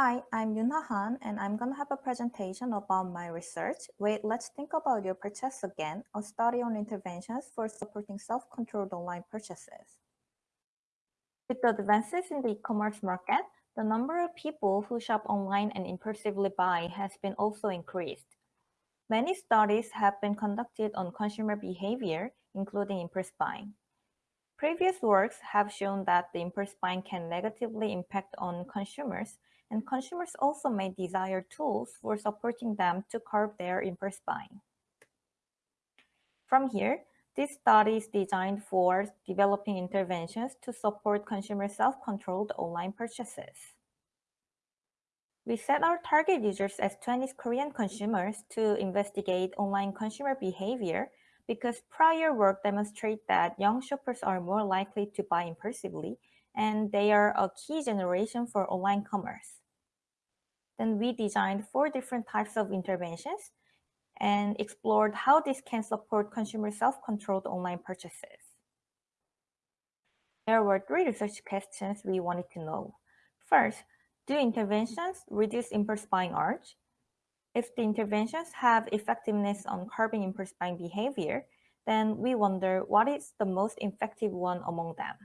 Hi, I'm Yunha Han, and I'm going to have a presentation about my research. Wait, let's think about your purchase again, a study on interventions for supporting self-controlled online purchases. With the advances in the e-commerce market, the number of people who shop online and impulsively buy has been also increased. Many studies have been conducted on consumer behavior, including impulse buying. Previous works have shown that the impulse buying can negatively impact on consumers, and consumers also may desire tools for supporting them to curb their impulse buying. From here, this study is designed for developing interventions to support consumer self-controlled online purchases. We set our target users as Chinese Korean consumers to investigate online consumer behavior because prior work demonstrates that young shoppers are more likely to buy impulsively and they are a key generation for online commerce. Then we designed four different types of interventions and explored how this can support consumer self-controlled online purchases. There were three research questions we wanted to know. First, do interventions reduce impulse buying urge? If the interventions have effectiveness on curbing impulse buying behavior, then we wonder what is the most effective one among them.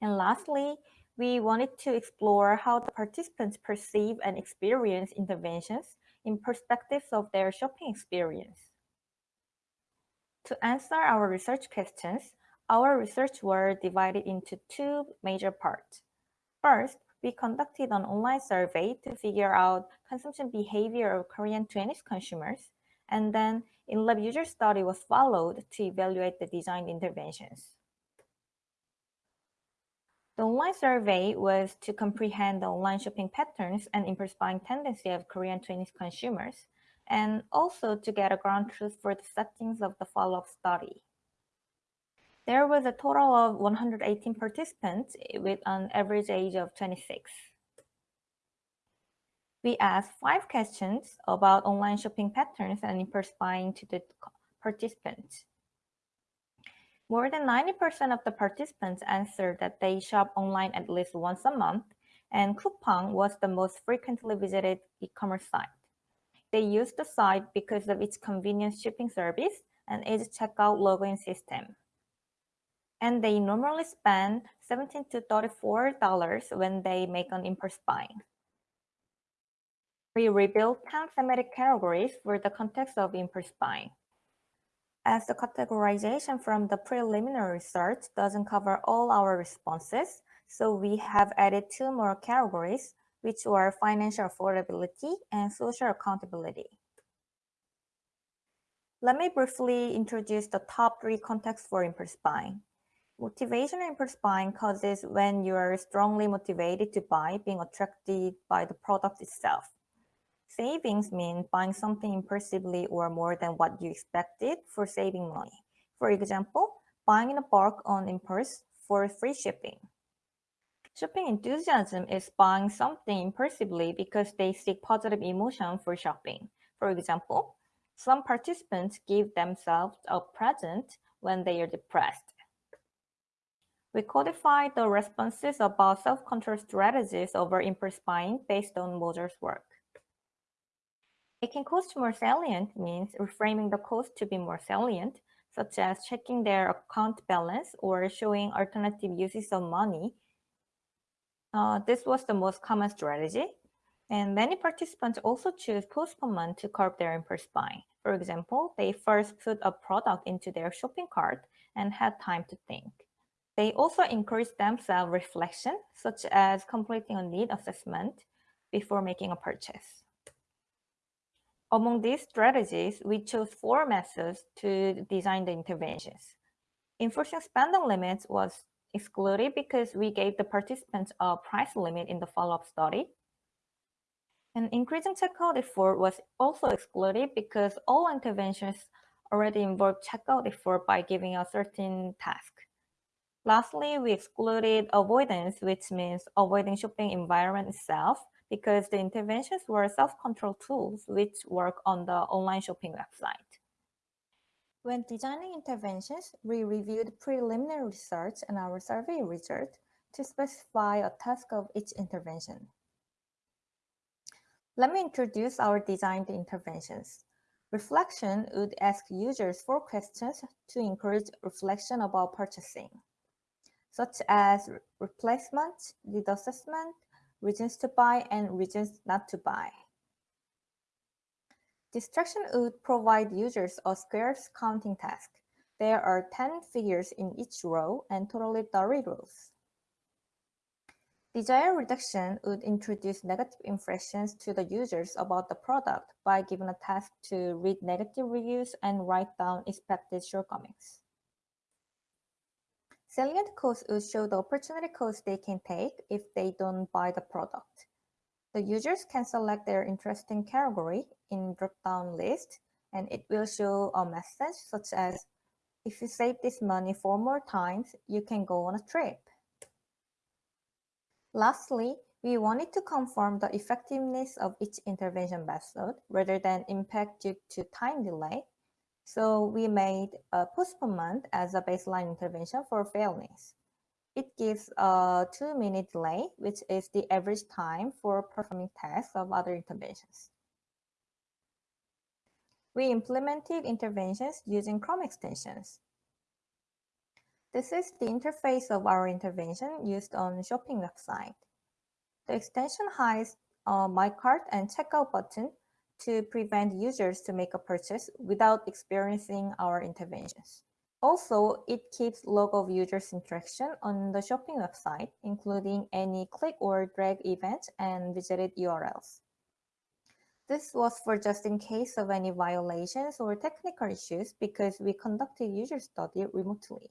And lastly, we wanted to explore how the participants perceive and experience interventions in perspectives of their shopping experience. To answer our research questions, our research were divided into two major parts. First, we conducted an online survey to figure out consumption behavior of Korean Chinese consumers, and then in-lab user study was followed to evaluate the designed interventions. The online survey was to comprehend the online shopping patterns and impulse buying tendency of Korean Chinese consumers, and also to get a ground truth for the settings of the follow-up study. There was a total of 118 participants with an average age of 26. We asked five questions about online shopping patterns and impulse buying to the participants. More than 90% of the participants answered that they shop online at least once a month, and Coupang was the most frequently visited e-commerce site. They used the site because of its convenient shipping service and its checkout login system and they normally spend 17 to $34 when they make an impulse buying. We rebuilt 10 thematic categories for the context of impulse buying. As the categorization from the preliminary search doesn't cover all our responses, so we have added two more categories, which were financial affordability and social accountability. Let me briefly introduce the top three contexts for buying. Motivation impulse buying causes when you are strongly motivated to buy, being attracted by the product itself. Savings mean buying something impulsively or more than what you expected for saving money. For example, buying in a bulk on impulse for free shipping. Shopping enthusiasm is buying something impulsively because they seek positive emotion for shopping. For example, some participants give themselves a present when they are depressed. We codified the responses about self-control strategies over impulse buying based on Moser's work. Making cost more salient means reframing the cost to be more salient, such as checking their account balance or showing alternative uses of money. Uh, this was the most common strategy. And many participants also choose postponement to curb their impulse buying. For example, they first put a product into their shopping cart and had time to think. They also encourage themselves reflection, such as completing a need assessment before making a purchase. Among these strategies, we chose four methods to design the interventions. Enforcing spending limits was excluded because we gave the participants a price limit in the follow-up study. And increasing checkout effort was also excluded because all interventions already involve checkout effort by giving a certain task. Lastly, we excluded avoidance, which means avoiding shopping environment itself, because the interventions were self-control tools which work on the online shopping website. When designing interventions, we reviewed preliminary research and our survey result to specify a task of each intervention. Let me introduce our designed interventions. Reflection would ask users four questions to encourage reflection about purchasing, such as replacement, need assessment, reasons to buy, and reasons not to buy. Distraction would provide users a squares counting task. There are 10 figures in each row and totally 30 rows. Desire reduction would introduce negative impressions to the users about the product by giving a task to read negative reviews and write down expected shortcomings. Salient costs would show the opportunity costs they can take if they don't buy the product. The users can select their interesting category in drop-down list, and it will show a message such as, if you save this money four more times, you can go on a trip. Lastly, we wanted to confirm the effectiveness of each intervention method rather than impact due to time delay. So we made a postponement as a baseline intervention for fairness. It gives a two minute delay, which is the average time for performing tests of other interventions. We implemented interventions using Chrome extensions. This is the interface of our intervention used on shopping website. The extension hides a My Cart and Checkout button to prevent users to make a purchase without experiencing our interventions. Also, it keeps log of users' interaction on the shopping website, including any click or drag events and visited URLs. This was for just in case of any violations or technical issues because we conducted user study remotely.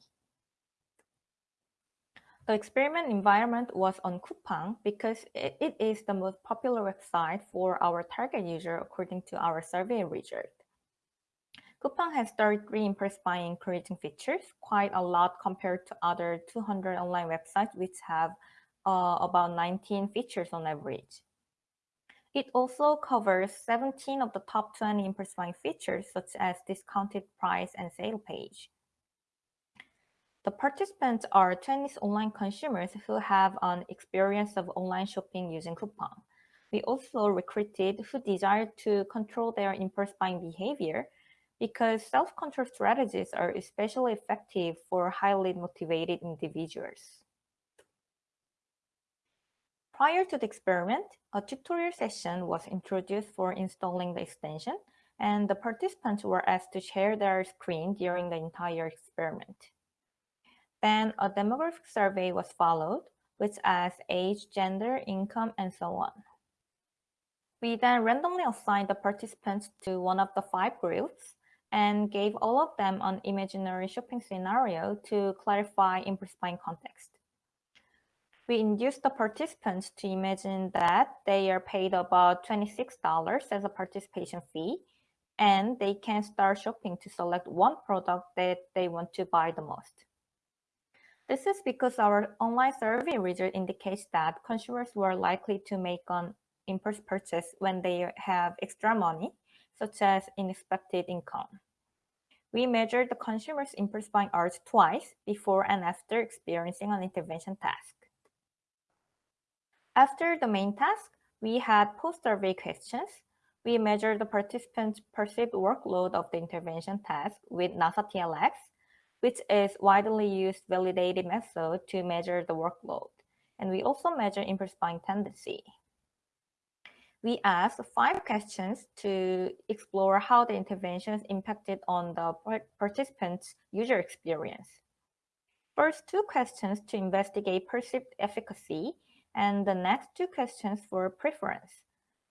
The experiment environment was on Coupang because it, it is the most popular website for our target user according to our survey result. Coupang has 33 impulse buying encouraging features, quite a lot compared to other 200 online websites which have uh, about 19 features on average. It also covers 17 of the top 20 impulse buying features such as discounted price and sale page. The participants are Chinese online consumers who have an experience of online shopping using Coupang. We also recruited who desire to control their impulse buying behavior because self-control strategies are especially effective for highly motivated individuals. Prior to the experiment, a tutorial session was introduced for installing the extension, and the participants were asked to share their screen during the entire experiment. Then a demographic survey was followed, which asked age, gender, income, and so on. We then randomly assigned the participants to one of the five groups and gave all of them an imaginary shopping scenario to clarify buying context. We induced the participants to imagine that they are paid about $26 as a participation fee and they can start shopping to select one product that they want to buy the most. This is because our online survey result indicates that consumers were likely to make an impulse purchase when they have extra money, such as unexpected income. We measured the consumer's impulse buying urge twice before and after experiencing an intervention task. After the main task, we had post-survey questions. We measured the participants' perceived workload of the intervention task with NASA TLX which is widely used validated method to measure the workload. And we also measure impulse tendency. We asked five questions to explore how the interventions impacted on the participants' user experience. First two questions to investigate perceived efficacy, and the next two questions for preference.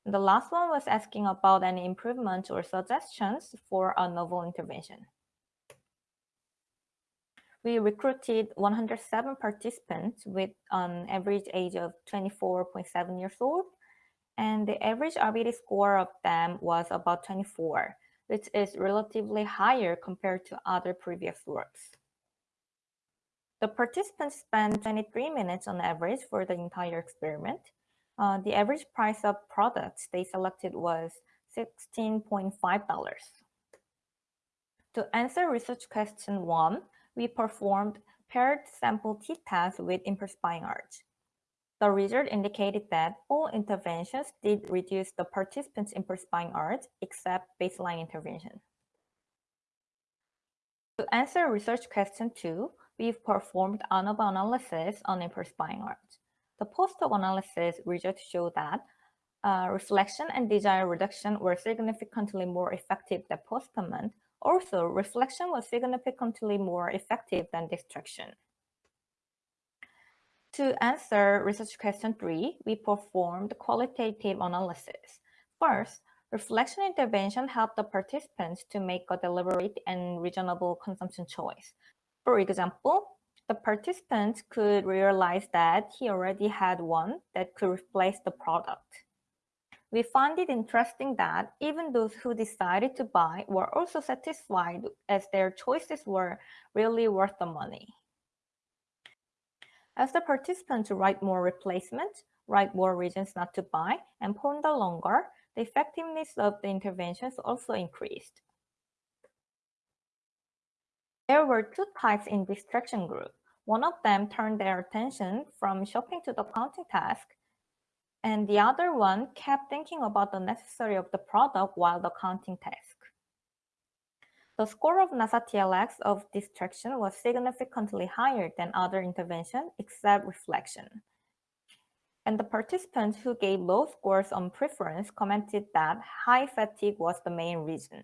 The last one was asking about any improvements or suggestions for a novel intervention. We recruited 107 participants with an average age of 24.7 years old, and the average RBD score of them was about 24, which is relatively higher compared to other previous works. The participants spent 23 minutes on average for the entire experiment. Uh, the average price of products they selected was $16.5. To answer research question one, we performed paired sample t-tests with buying urge. The result indicated that all interventions did reduce the participants' buying urge except baseline intervention. To answer research question two, we've performed ANOVA analysis on buying urge. The post-hoc analysis results show that uh, reflection and desire reduction were significantly more effective than postponement. Also, reflection was significantly more effective than distraction. To answer research question three, we performed qualitative analysis. First, reflection intervention helped the participants to make a deliberate and reasonable consumption choice. For example, the participants could realize that he already had one that could replace the product. We found it interesting that even those who decided to buy were also satisfied as their choices were really worth the money. As the participants write more replacements, write more reasons not to buy, and ponder longer, the effectiveness of the interventions also increased. There were two types in distraction group. One of them turned their attention from shopping to the counting task, and the other one kept thinking about the necessary of the product while the counting task. The score of NASA TLX of distraction was significantly higher than other intervention except reflection. And the participants who gave low scores on preference commented that high fatigue was the main reason.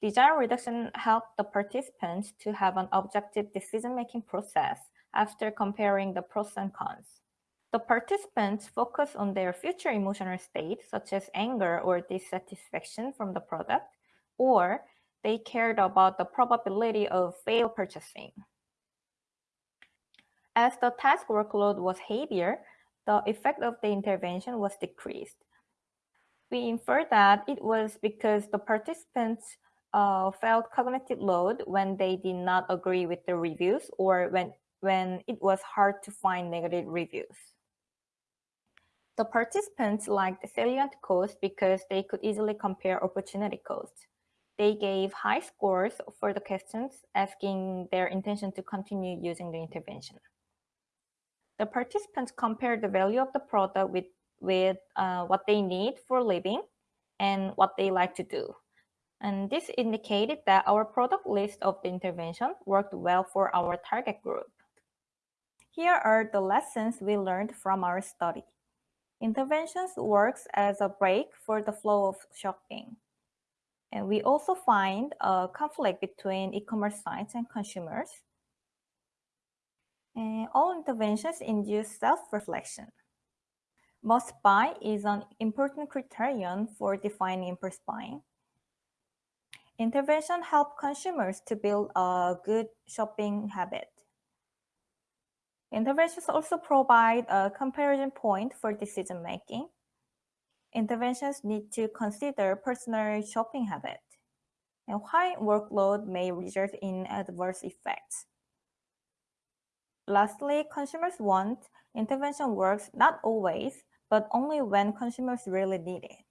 Desire reduction helped the participants to have an objective decision-making process after comparing the pros and cons. The participants focus on their future emotional state, such as anger or dissatisfaction from the product, or they cared about the probability of fail purchasing. As the task workload was heavier, the effect of the intervention was decreased. We infer that it was because the participants uh, felt cognitive load when they did not agree with the reviews or when, when it was hard to find negative reviews. The participants liked salient cost because they could easily compare opportunity costs. They gave high scores for the questions asking their intention to continue using the intervention. The participants compared the value of the product with, with uh, what they need for living and what they like to do. And this indicated that our product list of the intervention worked well for our target group. Here are the lessons we learned from our study. Interventions works as a brake for the flow of shopping. And we also find a conflict between e-commerce sites and consumers. And all interventions induce self-reflection. Must buy is an important criterion for defining impulse buying. Intervention help consumers to build a good shopping habit. Interventions also provide a comparison point for decision making interventions need to consider personal shopping habit and high workload may result in adverse effects. Lastly, consumers want intervention works not always, but only when consumers really need it.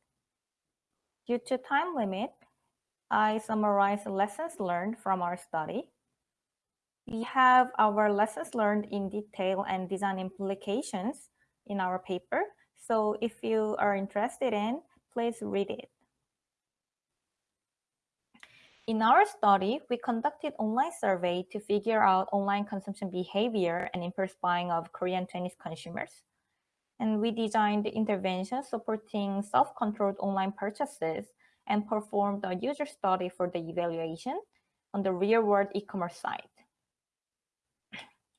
Due to time limit, I summarize lessons learned from our study. We have our lessons learned in detail and design implications in our paper, so if you are interested in, please read it. In our study, we conducted online survey to figure out online consumption behavior and impulse buying of Korean Chinese consumers. And we designed interventions supporting self-controlled online purchases and performed a user study for the evaluation on the real-world e-commerce site.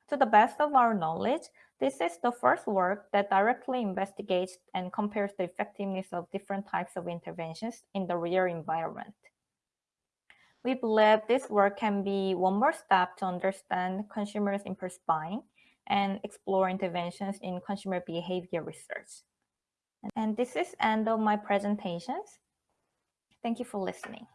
To the best of our knowledge, this is the first work that directly investigates and compares the effectiveness of different types of interventions in the real environment. We believe this work can be one more step to understand consumers' impulse buying and explore interventions in consumer behavior research. And this is end of my presentations. Thank you for listening.